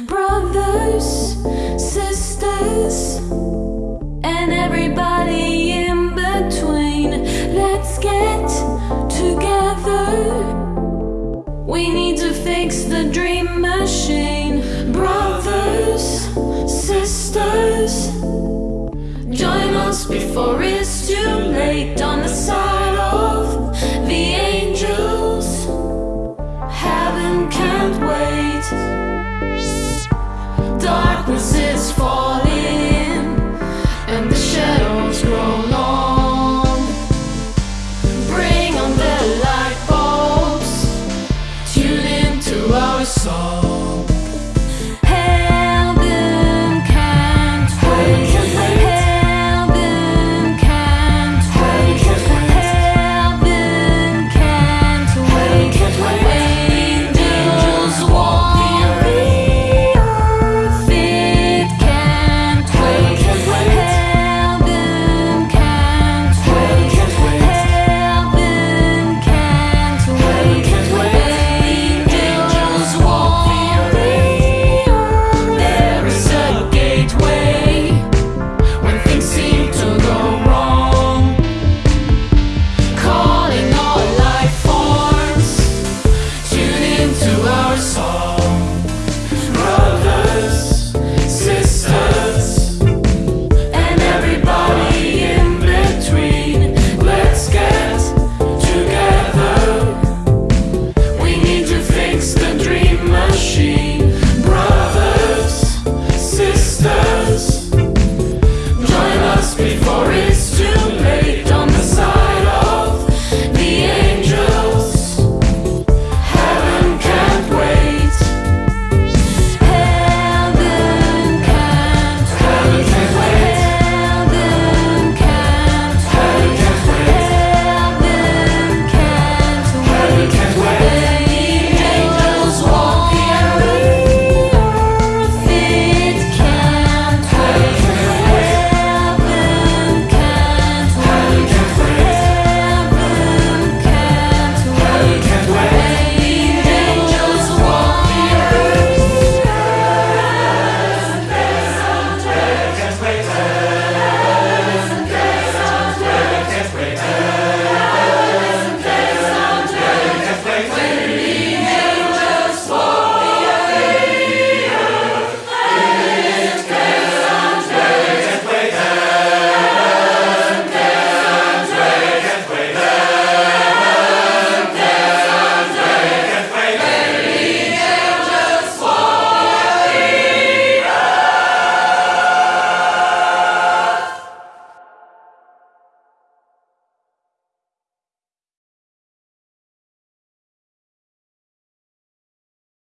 brothers, sisters, and everybody in between. Let's get together. We need to fix the dream machine. Brothers, sisters, join us before it's darkness is falling and the shadows grow long. Bring on the light bulbs, tune our song.